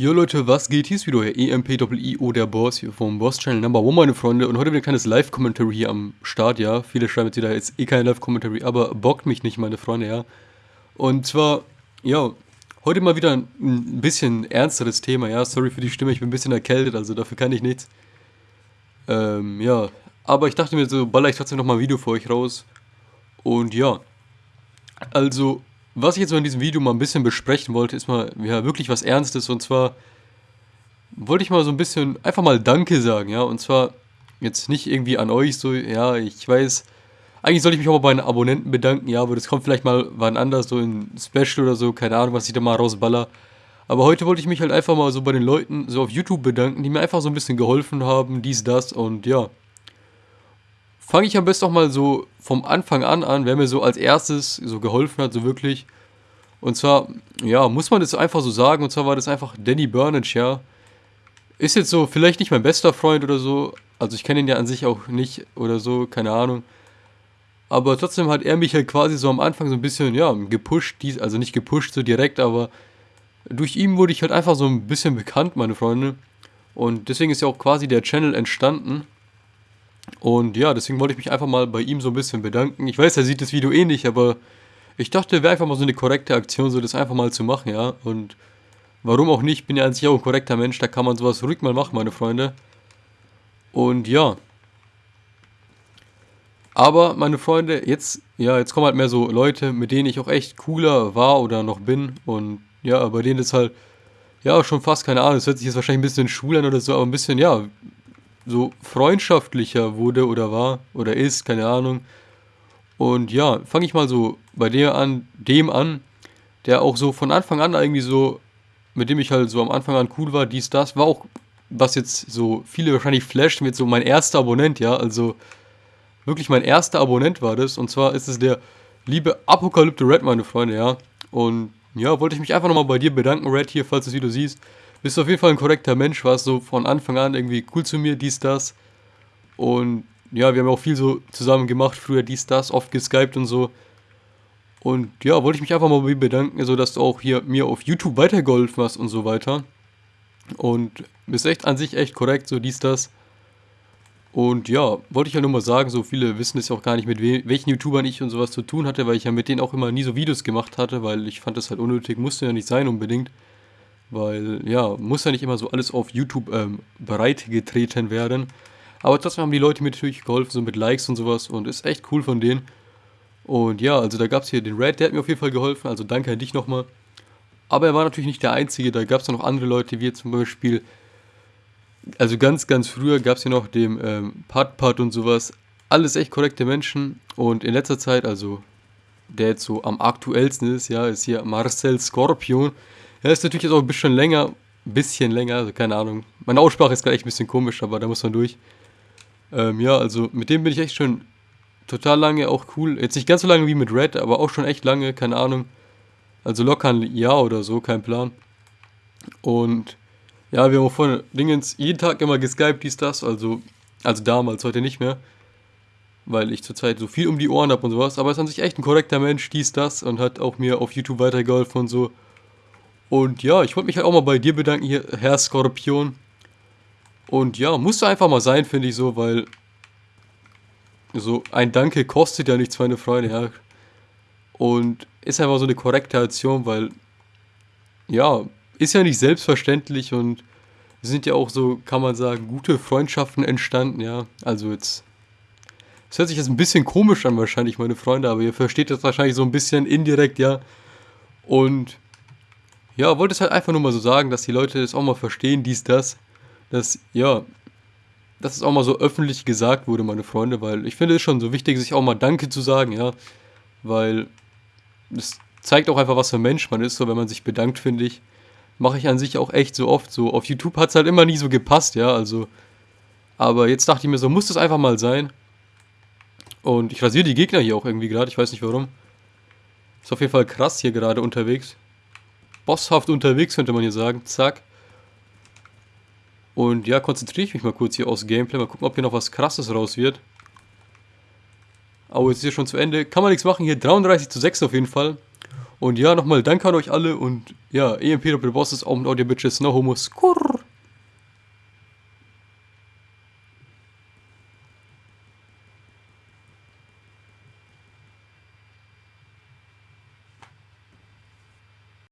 Jo Leute, was geht? Hier ist wieder euer EMPIO, der Boss hier vom Boss Channel Number One, meine Freunde. Und heute wieder ein kleines Live-Commentary hier am Start, ja. Viele schreiben jetzt wieder, jetzt eh kein Live-Commentary, aber bockt mich nicht, meine Freunde, ja. Und zwar, ja, heute mal wieder ein bisschen ernsteres Thema, ja. Sorry für die Stimme, ich bin ein bisschen erkältet, also dafür kann ich nichts. Ähm, ja. Aber ich dachte mir so, baller ich trotzdem nochmal ein Video für euch raus. Und ja. Also, was ich jetzt mal in diesem Video mal ein bisschen besprechen wollte, ist mal ja, wirklich was Ernstes. Und zwar wollte ich mal so ein bisschen einfach mal Danke sagen, ja. Und zwar jetzt nicht irgendwie an euch so, ja, ich weiß, eigentlich sollte ich mich auch mal bei den Abonnenten bedanken, ja, aber das kommt vielleicht mal wann anders, so in Special oder so, keine Ahnung, was ich da mal rausballer. Aber heute wollte ich mich halt einfach mal so bei den Leuten so auf YouTube bedanken, die mir einfach so ein bisschen geholfen haben, dies, das und ja fange ich am besten auch mal so vom Anfang an an, wer mir so als erstes so geholfen hat, so wirklich. Und zwar, ja, muss man das einfach so sagen, und zwar war das einfach Danny Burnage, ja. Ist jetzt so vielleicht nicht mein bester Freund oder so, also ich kenne ihn ja an sich auch nicht oder so, keine Ahnung. Aber trotzdem hat er mich halt quasi so am Anfang so ein bisschen, ja, gepusht, also nicht gepusht so direkt, aber durch ihn wurde ich halt einfach so ein bisschen bekannt, meine Freunde. Und deswegen ist ja auch quasi der Channel entstanden. Und ja, deswegen wollte ich mich einfach mal bei ihm so ein bisschen bedanken. Ich weiß, er sieht das Video ähnlich, eh aber ich dachte, wäre einfach mal so eine korrekte Aktion, so das einfach mal zu machen, ja. Und warum auch nicht, bin ja an sich auch ein korrekter Mensch, da kann man sowas ruhig mal machen, meine Freunde. Und ja. Aber, meine Freunde, jetzt, ja, jetzt kommen halt mehr so Leute, mit denen ich auch echt cooler war oder noch bin. Und ja, bei denen ist halt, ja, schon fast, keine Ahnung, das hört sich jetzt wahrscheinlich ein bisschen schwul an oder so, aber ein bisschen, ja, so freundschaftlicher wurde oder war oder ist, keine Ahnung. Und ja, fange ich mal so bei der an, dem an, der auch so von Anfang an irgendwie so, mit dem ich halt so am Anfang an cool war, dies, das, war auch, was jetzt so viele wahrscheinlich flasht, mit so mein erster Abonnent, ja, also wirklich mein erster Abonnent war das. Und zwar ist es der liebe Apokalypte Red, meine Freunde, ja. Und ja, wollte ich mich einfach nochmal bei dir bedanken, Red, hier, falls du das Video siehst bist auf jeden Fall ein korrekter Mensch, warst so von Anfang an irgendwie cool zu mir, dies, das. Und ja, wir haben auch viel so zusammen gemacht, früher dies, das, oft geskypt und so. Und ja, wollte ich mich einfach mal bedanken, so dass du auch hier mir auf YouTube weitergeholfen hast und so weiter. Und bist echt an sich echt korrekt, so dies, das. Und ja, wollte ich ja nur mal sagen, so viele wissen es ja auch gar nicht, mit we welchen YouTubern ich und sowas zu tun hatte, weil ich ja mit denen auch immer nie so Videos gemacht hatte, weil ich fand das halt unnötig, musste ja nicht sein unbedingt. Weil, ja, muss ja nicht immer so alles auf YouTube ähm, bereitgetreten werden. Aber trotzdem haben die Leute mir natürlich geholfen, so mit Likes und sowas. Und ist echt cool von denen. Und ja, also da gab es hier den Red, der hat mir auf jeden Fall geholfen. Also danke an dich nochmal. Aber er war natürlich nicht der Einzige. Da gab es noch andere Leute, wie zum Beispiel... Also ganz, ganz früher gab es hier noch den ähm, Pat Pat und sowas. Alles echt korrekte Menschen. Und in letzter Zeit, also der jetzt so am aktuellsten ist, ja, ist hier Marcel Scorpion. Ja, ist natürlich jetzt auch ein bisschen länger, ein bisschen länger, also keine Ahnung. Meine Aussprache ist gerade echt ein bisschen komisch, aber da muss man durch. Ähm, ja, also mit dem bin ich echt schon total lange, auch cool. Jetzt nicht ganz so lange wie mit Red, aber auch schon echt lange, keine Ahnung. Also locker ein Jahr oder so, kein Plan. Und ja, wir haben auch vorhin Dingens jeden Tag immer geskypt, dies, das, also, also damals, heute nicht mehr. Weil ich zurzeit so viel um die Ohren habe und sowas. Aber ist an sich echt ein korrekter Mensch, dies, das und hat auch mir auf YouTube weitergeholfen und so. Und ja, ich wollte mich halt auch mal bei dir bedanken hier, Herr Skorpion. Und ja, musste einfach mal sein, finde ich so, weil so ein Danke kostet ja nichts, meine Freunde, ja. Und ist einfach so eine korrekte Aktion, weil ja, ist ja nicht selbstverständlich und sind ja auch so, kann man sagen, gute Freundschaften entstanden, ja. Also jetzt, es hört sich jetzt ein bisschen komisch an wahrscheinlich, meine Freunde, aber ihr versteht das wahrscheinlich so ein bisschen indirekt, ja. Und ja, wollte es halt einfach nur mal so sagen, dass die Leute das auch mal verstehen, dies, das. Dass, ja, dass es auch mal so öffentlich gesagt wurde, meine Freunde, weil ich finde es schon so wichtig, sich auch mal Danke zu sagen, ja. Weil es zeigt auch einfach, was für ein Mensch man ist, so wenn man sich bedankt, finde ich. Mache ich an sich auch echt so oft. So auf YouTube hat es halt immer nie so gepasst, ja, also. Aber jetzt dachte ich mir so, muss das einfach mal sein. Und ich rasiere die Gegner hier auch irgendwie gerade, ich weiß nicht warum. Ist auf jeden Fall krass hier gerade unterwegs bosshaft unterwegs, könnte man hier sagen. Zack. Und ja, konzentriere ich mich mal kurz hier aus Gameplay. Mal gucken, ob hier noch was krasses raus wird. Oh, jetzt ist hier schon zu Ende. Kann man nichts machen. Hier 33 zu 6 auf jeden Fall. Und ja, nochmal danke an euch alle und ja, EMP Doppel Bosses, mit Audio Bitches, no homos. Kurr.